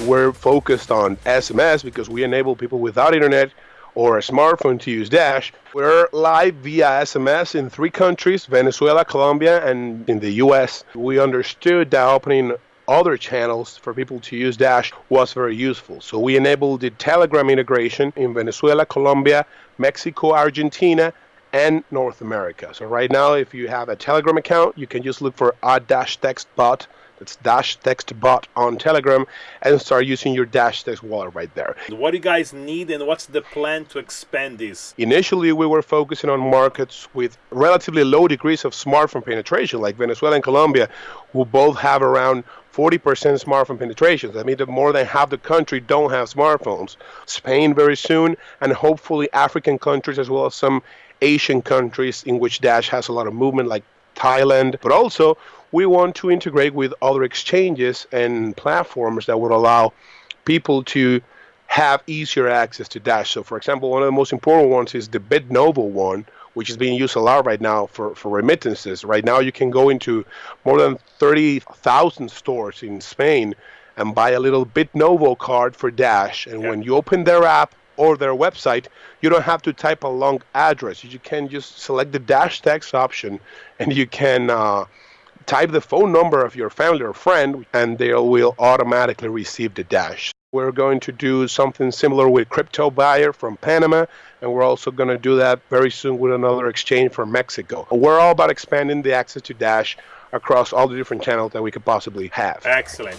we're focused on SMS because we enable people without internet or a smartphone to use Dash. We're live via SMS in three countries Venezuela, Colombia, and in the US. We understood that opening other channels for people to use Dash was very useful. So we enabled the Telegram integration in Venezuela, Colombia, Mexico, Argentina, and North America. So right now, if you have a Telegram account, you can just look for a Dash Text Bot that's Dash Text Bot on Telegram and start using your Dash Text wallet right there. What do you guys need and what's the plan to expand this? Initially, we were focusing on markets with relatively low degrees of smartphone penetration, like Venezuela and Colombia, who both have around 40% smartphone penetration. That means that more than half the country don't have smartphones. Spain very soon, and hopefully African countries as well as some Asian countries in which Dash has a lot of movement, like Thailand. But also, we want to integrate with other exchanges and platforms that would allow people to have easier access to Dash. So, for example, one of the most important ones is the BitNovo one, which is being used a lot right now for, for remittances. Right now, you can go into more than 30,000 stores in Spain and buy a little BitNovo card for Dash. And yeah. when you open their app, or their website, you don't have to type a long address. You can just select the dash text option and you can uh, type the phone number of your family or friend and they will automatically receive the dash. We're going to do something similar with Crypto Buyer from Panama, and we're also going to do that very soon with another exchange from Mexico. We're all about expanding the access to Dash across all the different channels that we could possibly have. Excellent.